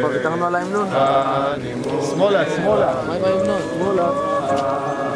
Porque estamos hablando la. Smola, smola. Smola.